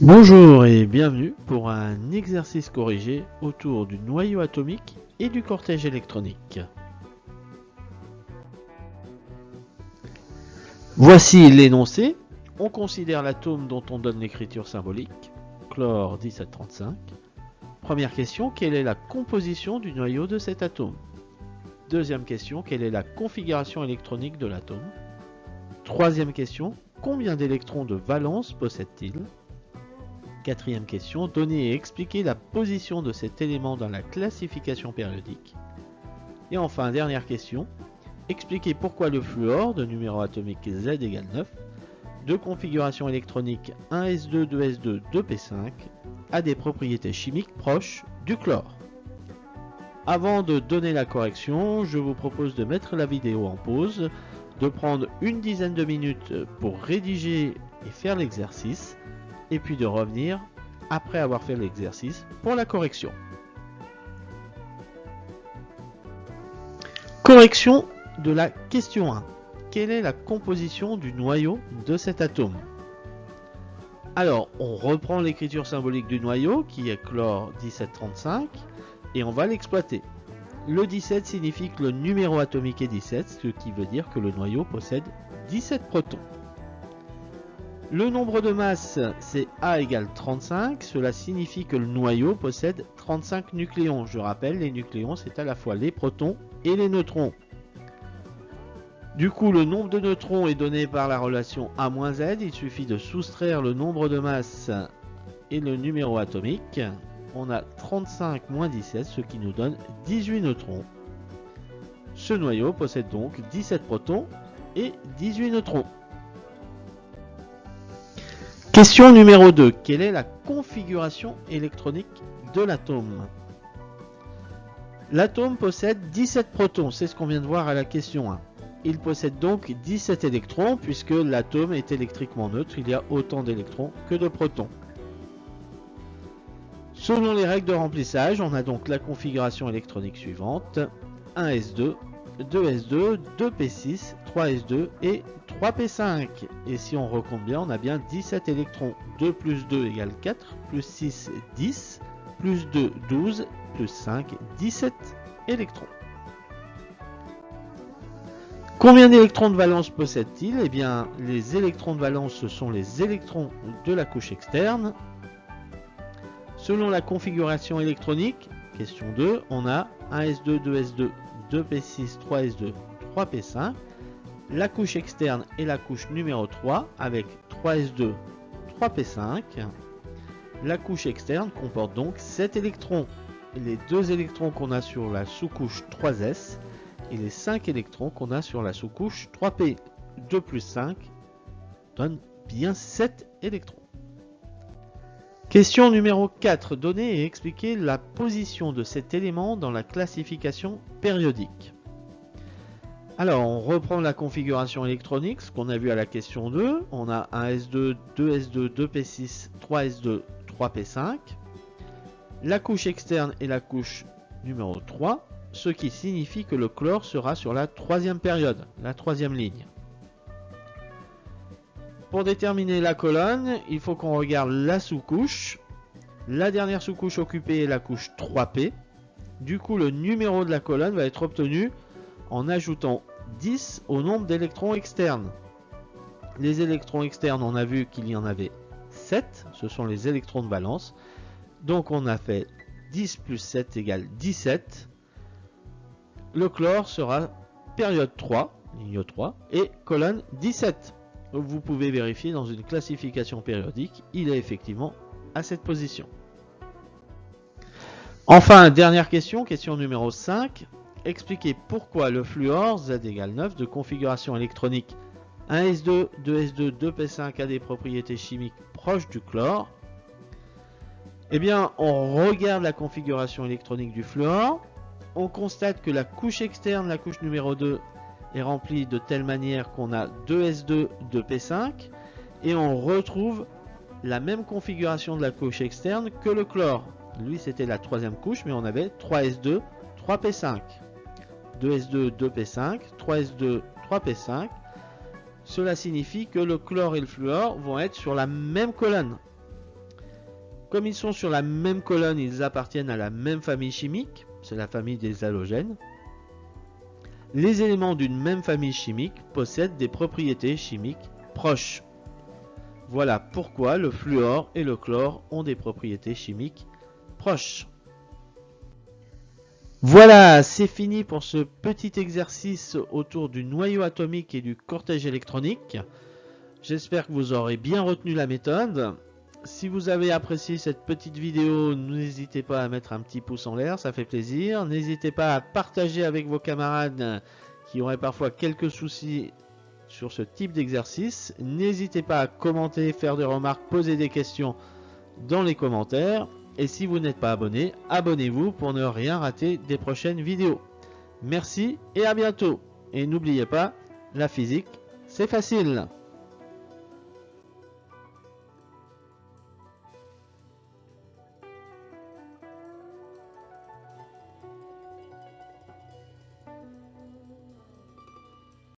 Bonjour et bienvenue pour un exercice corrigé autour du noyau atomique et du cortège électronique. Voici l'énoncé. On considère l'atome dont on donne l'écriture symbolique, chlore 1735. Première question, quelle est la composition du noyau de cet atome? Deuxième question, quelle est la configuration électronique de l'atome? Troisième question, combien d'électrons de valence possède-t-il? Quatrième question, donner et expliquer la position de cet élément dans la classification périodique. Et enfin, dernière question, expliquer pourquoi le fluor de numéro atomique Z égale 9, de configuration électronique 1s2, 2s2, 2p5, a des propriétés chimiques proches du chlore. Avant de donner la correction, je vous propose de mettre la vidéo en pause, de prendre une dizaine de minutes pour rédiger et faire l'exercice, et puis de revenir après avoir fait l'exercice pour la correction. Correction de la question 1. Quelle est la composition du noyau de cet atome? Alors, on reprend l'écriture symbolique du noyau qui est chlore 1735 et on va l'exploiter. Le 17 signifie que le numéro atomique est 17, ce qui veut dire que le noyau possède 17 protons. Le nombre de masse, c'est A égale 35. Cela signifie que le noyau possède 35 nucléons. Je rappelle, les nucléons, c'est à la fois les protons et les neutrons. Du coup, le nombre de neutrons est donné par la relation A-Z. Il suffit de soustraire le nombre de masse et le numéro atomique. On a 35 moins 17, ce qui nous donne 18 neutrons. Ce noyau possède donc 17 protons et 18 neutrons. Question numéro 2. Quelle est la configuration électronique de l'atome? L'atome possède 17 protons, c'est ce qu'on vient de voir à la question 1. Il possède donc 17 électrons puisque l'atome est électriquement neutre, il y a autant d'électrons que de protons. Selon les règles de remplissage, on a donc la configuration électronique suivante 1s2, 2s2, 2p6, 3s2 et 3p5. Et si on recompte bien, on a bien 17 électrons. 2 plus 2 égale 4, plus 6, 10, plus 2, 12, plus 5, 17 électrons. Combien d'électrons de valence possède-t-il? Eh bien, les électrons de valence, ce sont les électrons de la couche externe. Selon la configuration électronique, question 2, on a 1s2, 2s2, 2p6, 3s2, 3p5 la couche externe est la couche numéro 3 avec 3s2, 3p5. La couche externe comporte donc 7 électrons. Les 2 électrons qu'on a sur la sous-couche 3s et les 5 électrons qu'on a sur la sous-couche 3p. 2 plus 5 donne bien 7 électrons. Question numéro 4. Donner et expliquer la position de cet élément dans la classification périodique. Alors, on reprend la configuration électronique, ce qu'on a vu à la question 2. On a un S2, 2S2, 2P6, 3S2, 3P5. La couche externe est la couche numéro 3, ce qui signifie que le chlore sera sur la troisième période, la troisième ligne. Pour déterminer la colonne, il faut qu'on regarde la sous-couche. La dernière sous-couche occupée est la couche 3P. Du coup, le numéro de la colonne va être obtenu en ajoutant 10 au nombre d'électrons externes. Les électrons externes, on a vu qu'il y en avait 7, ce sont les électrons de valence. Donc on a fait 10 plus 7 égale 17. Le chlore sera période 3, ligne 3, et colonne 17. Vous pouvez vérifier dans une classification périodique, il est effectivement à cette position. Enfin, dernière question, question numéro 5 expliquer pourquoi le fluor Z égale 9 de configuration électronique 1s2, 2s2, 2p5 a des propriétés chimiques proches du chlore. Eh bien, on regarde la configuration électronique du fluor. On constate que la couche externe, la couche numéro 2, est remplie de telle manière qu'on a 2s2, 2p5. Et on retrouve la même configuration de la couche externe que le chlore. Lui, c'était la troisième couche, mais on avait 3s2, 3p5. 2s2, 2p5, 3s2, 3p5. Cela signifie que le chlore et le fluor vont être sur la même colonne. Comme ils sont sur la même colonne, ils appartiennent à la même famille chimique, c'est la famille des halogènes. Les éléments d'une même famille chimique possèdent des propriétés chimiques proches. Voilà pourquoi le fluor et le chlore ont des propriétés chimiques proches. Voilà, c'est fini pour ce petit exercice autour du noyau atomique et du cortège électronique. J'espère que vous aurez bien retenu la méthode. Si vous avez apprécié cette petite vidéo, n'hésitez pas à mettre un petit pouce en l'air, ça fait plaisir. N'hésitez pas à partager avec vos camarades qui auraient parfois quelques soucis sur ce type d'exercice. N'hésitez pas à commenter, faire des remarques, poser des questions dans les commentaires. Et si vous n'êtes pas abonné, abonnez-vous pour ne rien rater des prochaines vidéos. Merci et à bientôt. Et n'oubliez pas, la physique, c'est facile.